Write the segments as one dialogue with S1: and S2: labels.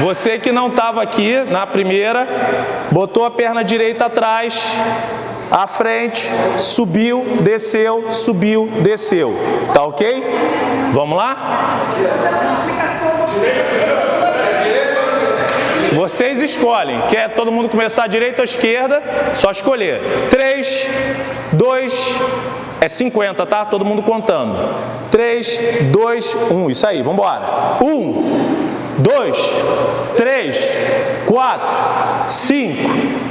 S1: Você que não estava aqui na primeira, botou a perna direita atrás, à frente, subiu, desceu, subiu, desceu. Tá ok? Vamos lá? Vocês escolhem. Quer todo mundo começar à direita ou à esquerda? Só escolher. 3, 2, é 50, tá? Todo mundo contando. 3, 2, 1. Isso aí, vamos embora. 1, dois, três, quatro, cinco.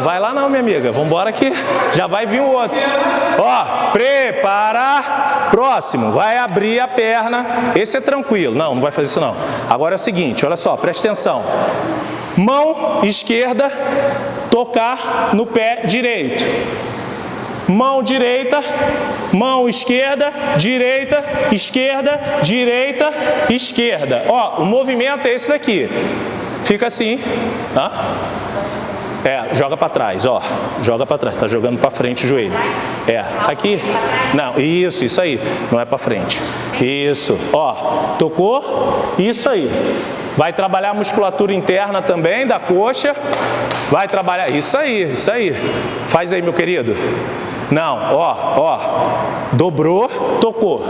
S1: vai lá não, minha amiga. Vamos embora que já vai vir o outro. Ó, prepara, próximo. Vai abrir a perna. Esse é tranquilo. Não, não vai fazer isso não. Agora é o seguinte, olha só, presta atenção. Mão esquerda, tocar no pé direito. Mão direita, mão esquerda, direita, esquerda, direita, esquerda. Ó, o movimento é esse daqui. Fica assim, tá? É, joga para trás, ó. Joga para trás, tá jogando para frente o joelho. É, aqui. Não, isso, isso aí. Não é para frente. Isso. Ó, tocou? Isso aí. Vai trabalhar a musculatura interna também da coxa. Vai trabalhar. Isso aí, isso aí. Faz aí, meu querido. Não, ó, ó. Dobrou, tocou.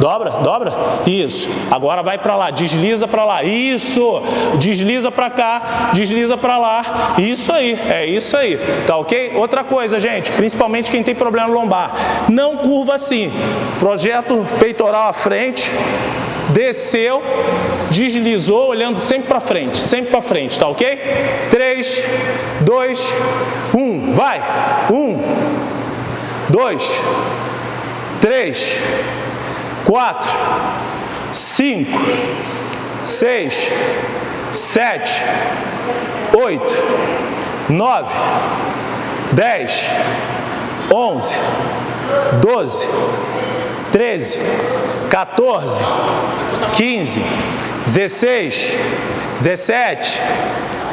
S1: Dobra, dobra. Isso. Agora vai para lá, desliza para lá. Isso. Desliza para cá, desliza para lá. Isso aí, é isso aí. Tá ok? Outra coisa, gente, principalmente quem tem problema lombar. Não curva assim. Projeto peitoral à frente, desceu, deslizou, olhando sempre para frente, sempre para frente, tá ok? 3, 2, 1, vai! 1, dois, três, quatro, cinco, seis, sete, oito, nove, dez, onze, doze, treze, 14, 15, 16, 17,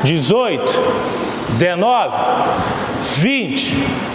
S1: 18, 19, 20,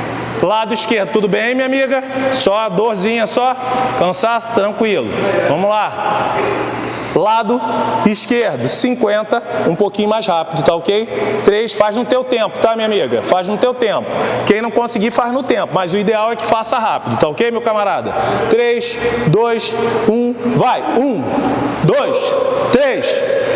S1: Lado esquerdo, tudo bem, minha amiga? Só dorzinha, só? Cansaço? Tranquilo. Vamos lá. Lado esquerdo, 50, um pouquinho mais rápido, tá ok? 3, faz no teu tempo, tá, minha amiga? Faz no teu tempo. Quem não conseguir, faz no tempo, mas o ideal é que faça rápido, tá ok, meu camarada? 3, 2, 1, vai! 1, 2, 3,